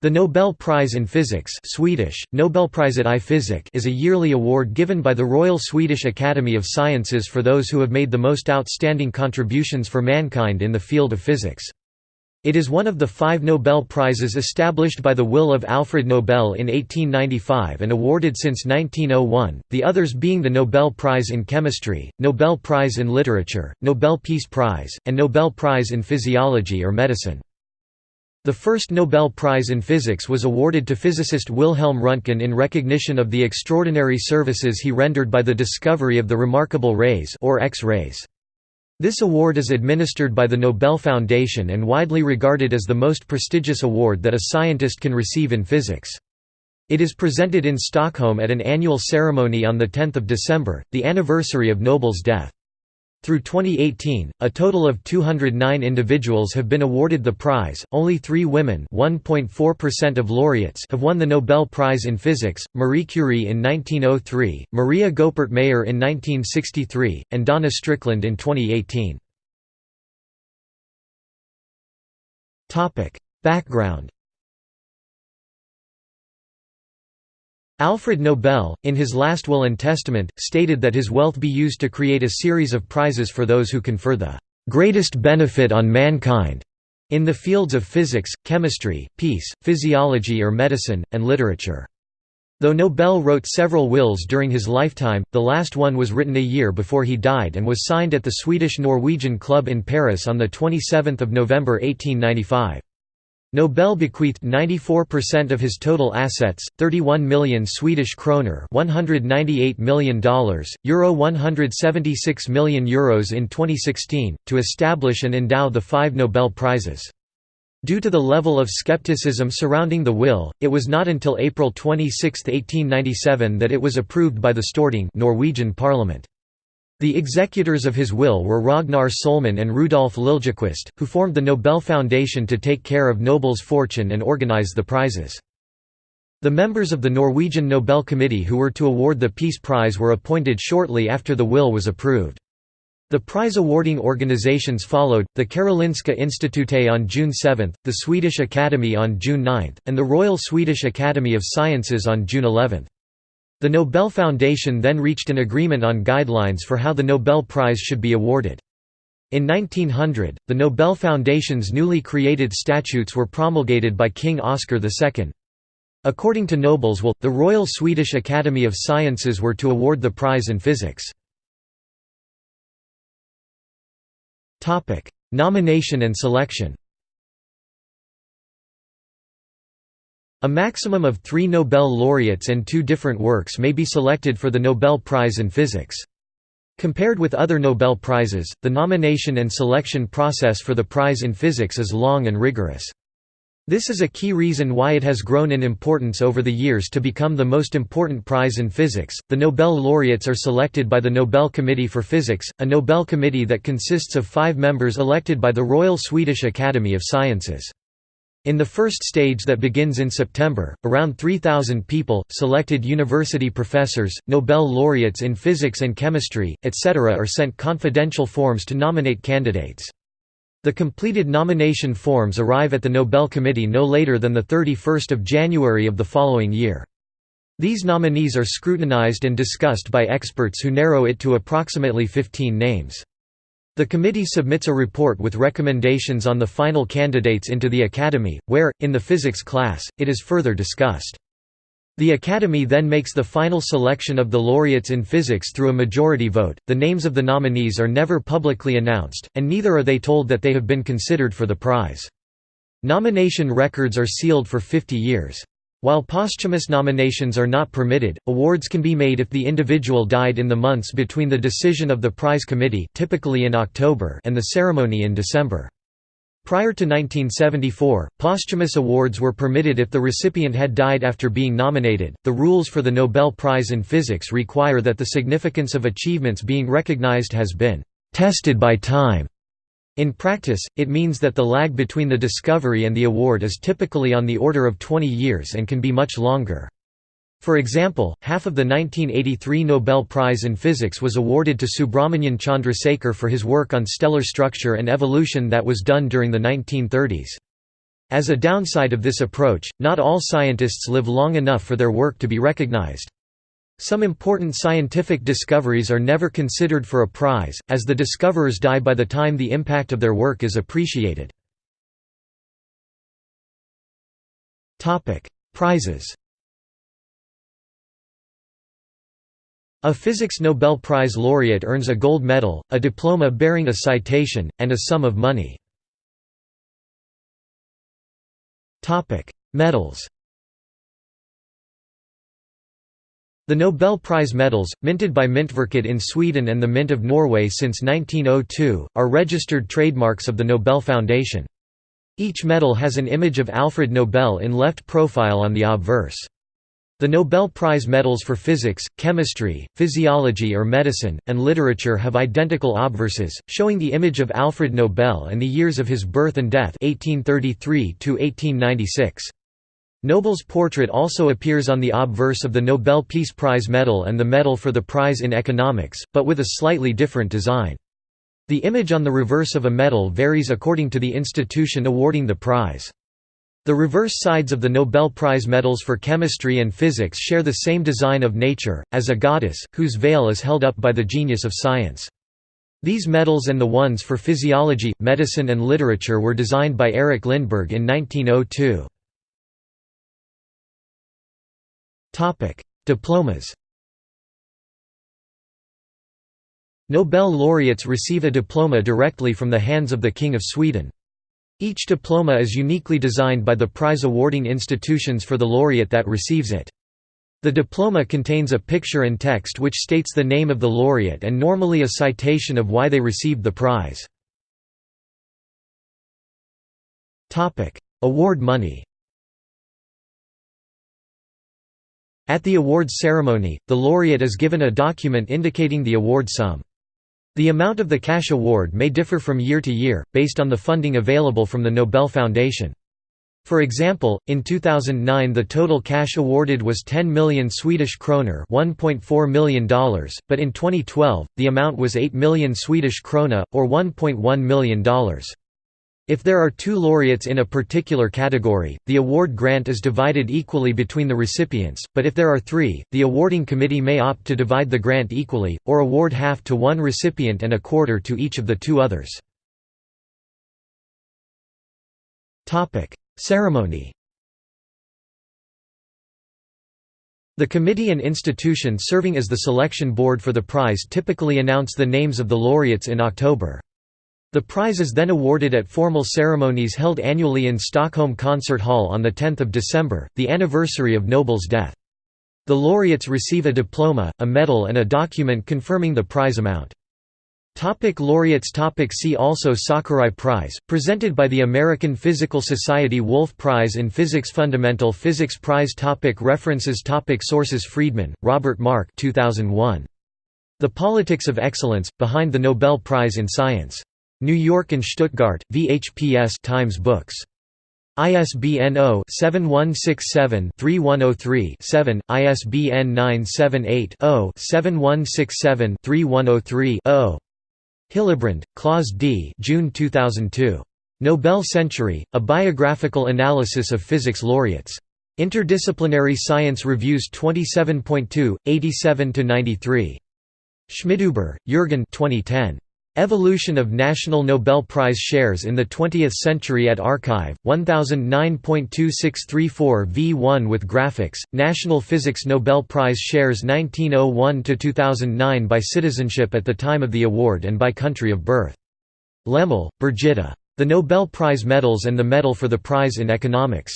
The Nobel Prize in Physics Swedish, Nobelpriset i fysik is a yearly award given by the Royal Swedish Academy of Sciences for those who have made the most outstanding contributions for mankind in the field of physics. It is one of the five Nobel Prizes established by the will of Alfred Nobel in 1895 and awarded since 1901, the others being the Nobel Prize in Chemistry, Nobel Prize in Literature, Nobel Peace Prize, and Nobel Prize in Physiology or Medicine. The first Nobel Prize in Physics was awarded to physicist Wilhelm Röntgen in recognition of the extraordinary services he rendered by the discovery of the remarkable rays or X-rays. This award is administered by the Nobel Foundation and widely regarded as the most prestigious award that a scientist can receive in physics. It is presented in Stockholm at an annual ceremony on 10 December, the anniversary of Nobel's death. Through 2018, a total of 209 individuals have been awarded the prize. Only 3 women, 1.4% of laureates, have won the Nobel Prize in Physics: Marie Curie in 1903, Maria Goeppert Mayer in 1963, and Donna Strickland in 2018. Topic: Background Alfred Nobel, in his last will and testament, stated that his wealth be used to create a series of prizes for those who confer the "...greatest benefit on mankind." in the fields of physics, chemistry, peace, physiology or medicine, and literature. Though Nobel wrote several wills during his lifetime, the last one was written a year before he died and was signed at the Swedish-Norwegian Club in Paris on 27 November 1895. Nobel bequeathed 94% of his total assets, 31 million Swedish kroner $198 million, Euro 176 million euros in 2016, to establish and endow the five Nobel Prizes. Due to the level of skepticism surrounding the will, it was not until April 26, 1897 that it was approved by the Storting Norwegian parliament. The executors of his will were Ragnar Sohlman and Rudolf Liljequist, who formed the Nobel Foundation to take care of Nobel's fortune and organize the prizes. The members of the Norwegian Nobel Committee who were to award the Peace Prize were appointed shortly after the will was approved. The prize-awarding organizations followed, the Karolinska Institutet on June 7, the Swedish Academy on June 9, and the Royal Swedish Academy of Sciences on June 11. The Nobel Foundation then reached an agreement on guidelines for how the Nobel Prize should be awarded. In 1900, the Nobel Foundation's newly created statutes were promulgated by King Oscar II. According to Nobel's will, the Royal Swedish Academy of Sciences were to award the prize in physics. Nomination and selection A maximum of three Nobel laureates and two different works may be selected for the Nobel Prize in Physics. Compared with other Nobel Prizes, the nomination and selection process for the prize in physics is long and rigorous. This is a key reason why it has grown in importance over the years to become the most important prize in physics. The Nobel laureates are selected by the Nobel Committee for Physics, a Nobel committee that consists of five members elected by the Royal Swedish Academy of Sciences. In the first stage that begins in September, around 3,000 people, selected university professors, Nobel laureates in physics and chemistry, etc. are sent confidential forms to nominate candidates. The completed nomination forms arrive at the Nobel Committee no later than 31 January of the following year. These nominees are scrutinized and discussed by experts who narrow it to approximately 15 names. The committee submits a report with recommendations on the final candidates into the Academy, where, in the physics class, it is further discussed. The Academy then makes the final selection of the laureates in physics through a majority vote. The names of the nominees are never publicly announced, and neither are they told that they have been considered for the prize. Nomination records are sealed for 50 years. While posthumous nominations are not permitted, awards can be made if the individual died in the months between the decision of the prize committee typically in October and the ceremony in December. Prior to 1974, posthumous awards were permitted if the recipient had died after being nominated. The rules for the Nobel Prize in Physics require that the significance of achievements being recognized has been tested by time in practice, it means that the lag between the discovery and the award is typically on the order of 20 years and can be much longer. For example, half of the 1983 Nobel Prize in Physics was awarded to Subrahmanyan Chandrasekhar for his work on stellar structure and evolution that was done during the 1930s. As a downside of this approach, not all scientists live long enough for their work to be recognized. Some important scientific discoveries are never considered for a prize, as the discoverers die by the time the impact of their work is appreciated. Prizes A Physics Nobel Prize laureate earns a gold medal, a diploma bearing a citation, and a sum of money. Medals The Nobel Prize medals, minted by Myntverket in Sweden and the Mint of Norway since 1902, are registered trademarks of the Nobel Foundation. Each medal has an image of Alfred Nobel in left profile on the obverse. The Nobel Prize medals for physics, chemistry, physiology or medicine, and literature have identical obverses, showing the image of Alfred Nobel and the years of his birth and death 1833 -1896. Nobel's portrait also appears on the obverse of the Nobel Peace Prize medal and the Medal for the Prize in Economics, but with a slightly different design. The image on the reverse of a medal varies according to the institution awarding the prize. The reverse sides of the Nobel Prize medals for chemistry and physics share the same design of nature, as a goddess, whose veil is held up by the genius of science. These medals and the ones for physiology, medicine and literature were designed by Erik Lindberg in 1902. Diplomas Nobel laureates receive a diploma directly from the hands of the King of Sweden. Each diploma is uniquely designed by the prize-awarding institutions for the laureate that receives it. The diploma contains a picture and text which states the name of the laureate and normally a citation of why they received the prize. Award money At the awards ceremony, the laureate is given a document indicating the award sum. The amount of the cash award may differ from year to year, based on the funding available from the Nobel Foundation. For example, in 2009 the total cash awarded was 10 million Swedish kroner $1.4 million, but in 2012, the amount was 8 million Swedish krona, or $1.1 million. If there are two laureates in a particular category, the award grant is divided equally between the recipients, but if there are three, the awarding committee may opt to divide the grant equally, or award half to one recipient and a quarter to each of the two others. Ceremony The committee and institution serving as the selection board for the prize typically announce the names of the laureates in October. The prize is then awarded at formal ceremonies held annually in Stockholm Concert Hall on 10 December, the anniversary of Nobel's death. The laureates receive a diploma, a medal and a document confirming the prize amount. Topic laureates topic See also Sakurai Prize, presented by the American Physical Society Wolf Prize in Physics Fundamental Physics Prize topic References topic Sources Friedman, Robert Mark 2001. The Politics of Excellence, Behind the Nobel Prize in Science. New York and Stuttgart, VHPS Times Books. ISBN 0-7167-3103-7, ISBN 978-0-7167-3103-0. Hillebrand, Klaus D. June 2002. Nobel Century, A Biographical Analysis of Physics Laureates. Interdisciplinary Science Reviews 27.2, 87–93. Schmidhuber, Jürgen 2010. Evolution of National Nobel Prize Shares in the Twentieth Century at arXiv, 1009.2634 v1 with graphics, National Physics Nobel Prize Shares 1901–2009 by citizenship at the time of the award and by country of birth. Lemmel, Birgitta. The Nobel Prize Medals and the Medal for the Prize in Economics.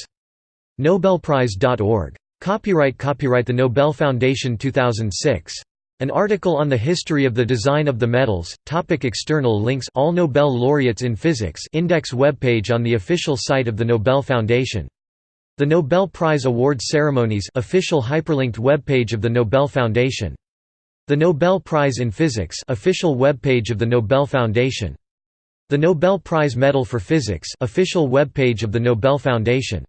Nobelprize.org. Copyright Copyright The Nobel Foundation 2006. An article on the history of the design of the medals, topic External links All Nobel laureates in physics index webpage on the official site of the Nobel Foundation. The Nobel Prize Awards Ceremonies official hyperlinked webpage of the Nobel Foundation. The Nobel Prize in Physics official webpage of the Nobel Foundation. The Nobel Prize Medal for Physics official webpage of the Nobel Foundation